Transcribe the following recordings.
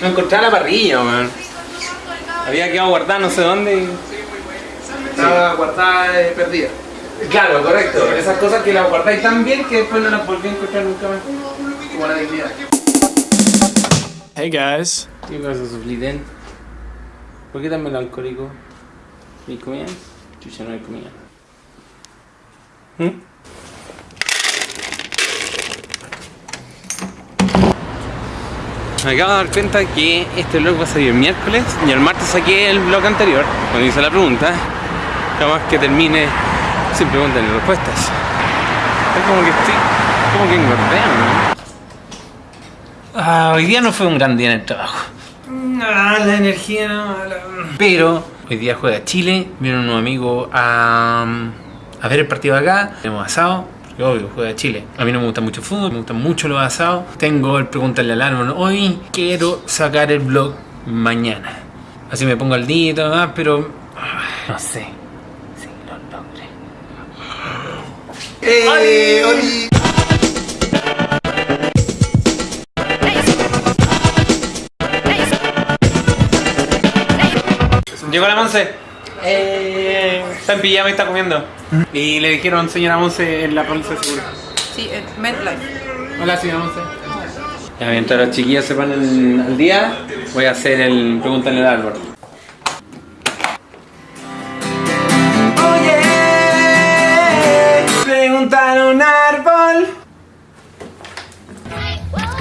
No encontré la parrilla, weón. Había quedado guardada no sé dónde y... Estaba guardada eh, perdida. Claro, correcto. Esas cosas que las guardáis tan bien que después no las volví a encontrar nunca más. Como la dignidad. Hey guys. ¿Qué pasa, Sufliten? ¿Por qué tan melancólico? ¿Y comida? Chucha, no hay comida. ¿Mm? Me acabo de dar cuenta que este vlog va a salir el miércoles y el martes saqué el vlog anterior, cuando hice la pregunta. Jamás que termine sin preguntas ni respuestas. Es como que estoy. como que engordé, ¿no? Ah, hoy día no fue un gran día en el trabajo. Ah, la energía no. la- Pero hoy día juega Chile, viene unos amigos a, a ver el partido de acá, tenemos asado, obvio juega Chile. A mí no me gusta mucho el fútbol, me gustan mucho los asados. Tengo el preguntarle al árbol, hoy quiero sacar el blog mañana. Así me pongo al día y todo más, pero ah, no sé si lo logré. ¡Eh! ¡Oli! Llegó la Monse. Eh, está en pijama y está comiendo. Y le dijeron señora Monse en la bolsa de seguro. Sí, en MedLife. Hola señora Monse. Ya, mientras los chiquillos se ponen al día, voy a hacer el preguntarle al árbol.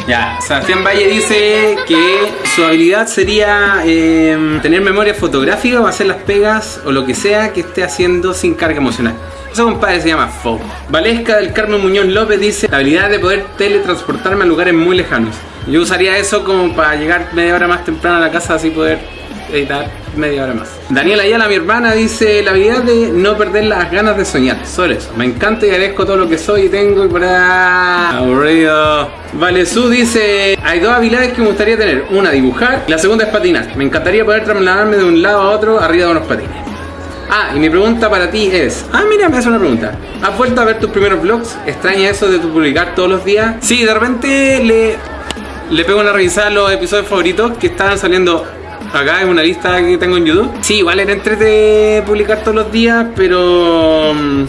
Ya, Sebastián Valle dice que su habilidad sería eh, tener memoria fotográfica o hacer las pegas o lo que sea que esté haciendo sin carga emocional. Eso compadre se llama FO. Valesca del Carmen Muñoz López dice la habilidad de poder teletransportarme a lugares muy lejanos. Yo usaría eso como para llegar media hora más temprano a la casa así poder editar media hora más. Daniela Ayala, mi hermana, dice la habilidad de no perder las ganas de soñar. Sobre eso. Me encanta y agradezco todo lo que soy y tengo y por ahí. Aburrido. Vale, Su dice, hay dos habilidades que me gustaría tener. Una, dibujar. La segunda es patinar. Me encantaría poder trasladarme de un lado a otro arriba de unos patines. Ah, y mi pregunta para ti es... Ah, mira, me hace una pregunta. ¿Has vuelto a ver tus primeros vlogs? ¿Extraña eso de tu publicar todos los días? Sí, de repente le, le pego una revisada a los episodios favoritos que estaban saliendo acá en una lista que tengo en YouTube. Sí, igual era entrete publicar todos los días, pero... mm,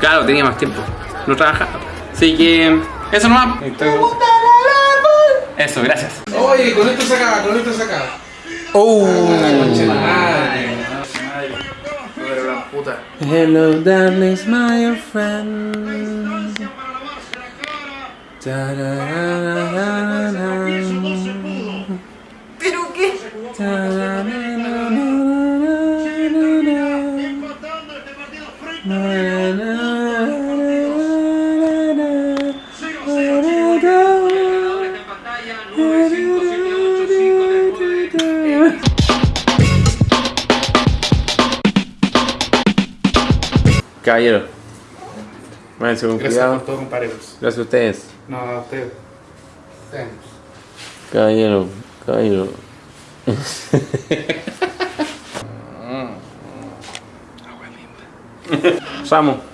Claro, tenía más tiempo. No trabajaba. Así que... Eso nomás. Eso, gracias. Oye, con esto se acaba, con esto se acaba. Oh. Hello, darlings, my friend. Caballero, váyanse con Gracias cuidado. por todo, compañeros. Gracias a ustedes. No, a usted. Caballero, caballero. Vamos.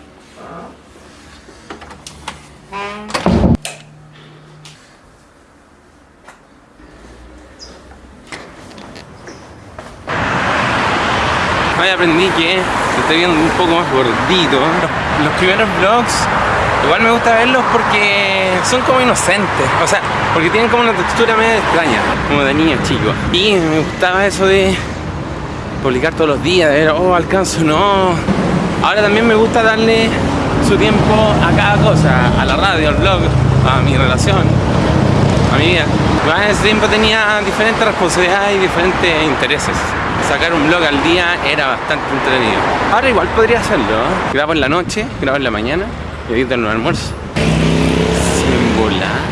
Hoy aprendí que estoy viendo un poco más gordito. Los, primeros vlogs, igual me gusta verlos porque son como inocentes. O sea, porque tienen como una textura medio extraña, como de niños chicos. Y me gustaba eso de publicar todos los días, de ver, oh, alcanzo, no. Ahora también me gusta darle su tiempo a cada cosa, a la radio, al blog, a mi relación, a mi vida. Ese tiempo tenía diferentes responsabilidades y diferentes intereses. Sacar un blog al día era bastante entretenido. Ahora igual podría hacerlo. ¿eh? Grabo en la noche, grabo en la mañana edito en el almuerzo. Sin volar.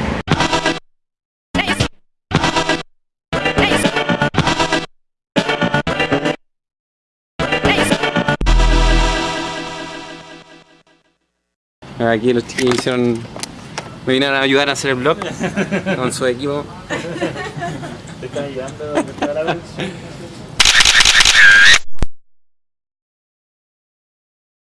Aquí los chicos hicieron. Me vinieron a ayudar a hacer el blog con su equipo. ¿Te están ayudando a la?